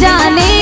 जाने